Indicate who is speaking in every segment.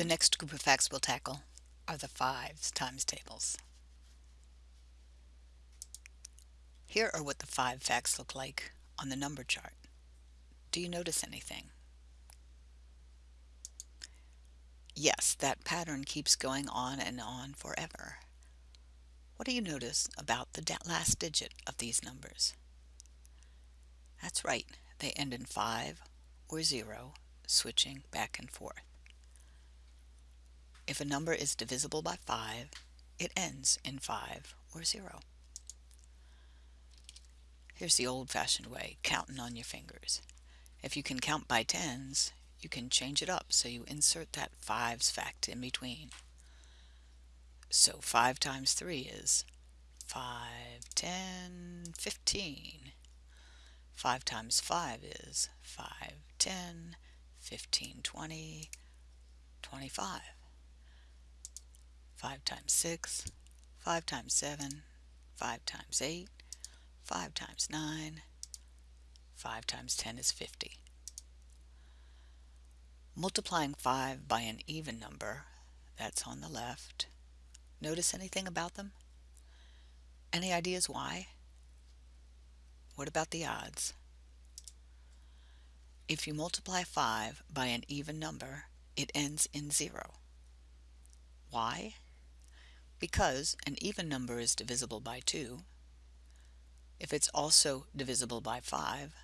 Speaker 1: The next group of facts we'll tackle are the fives times tables. Here are what the five facts look like on the number chart. Do you notice anything? Yes, that pattern keeps going on and on forever. What do you notice about the last digit of these numbers? That's right, they end in 5 or 0, switching back and forth. If a number is divisible by 5, it ends in 5 or 0. Here's the old-fashioned way, counting on your fingers. If you can count by tens, you can change it up so you insert that fives fact in between. So 5 times 3 is 5, 10, 15. 5 times 5 is 5, 10, 15, 20, 25. 5 times 6, 5 times 7, 5 times 8, 5 times 9, 5 times 10 is 50. Multiplying 5 by an even number, that's on the left. Notice anything about them? Any ideas why? What about the odds? If you multiply 5 by an even number, it ends in 0. Why? Because an even number is divisible by 2. If it's also divisible by 5,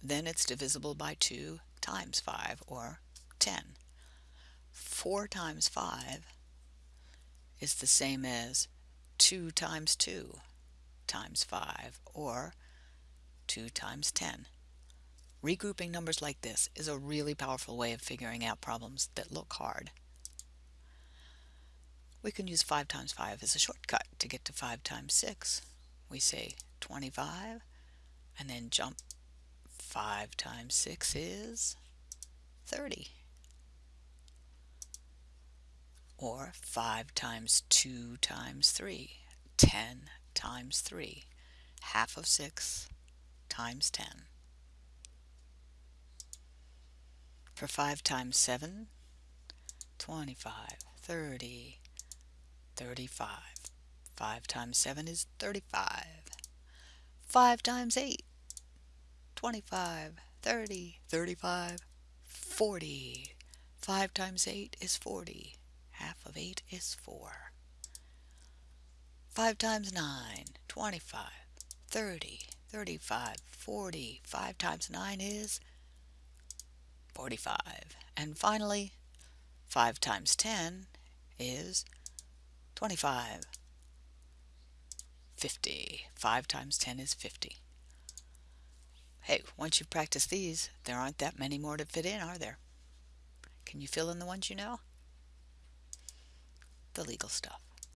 Speaker 1: then it's divisible by 2 times 5, or 10. 4 times 5 is the same as 2 times 2 times 5, or 2 times 10. Regrouping numbers like this is a really powerful way of figuring out problems that look hard. We can use 5 times 5 as a shortcut to get to 5 times 6. We say 25 and then jump 5 times 6 is 30. Or 5 times 2 times 3, 10 times 3, half of 6 times 10. For 5 times 7, 25, 30, 35. 5 times 7 is 35. 5 times 8, 25, 30, 35, 40. 5 times 8 is 40. Half of 8 is 4. 5 times 9, 25, 30, 35, 40. 5 times 9 is 45. And finally, 5 times 10 is 25. 50. 5 times 10 is 50. Hey, once you've practiced these, there aren't that many more to fit in, are there? Can you fill in the ones you know? The legal stuff.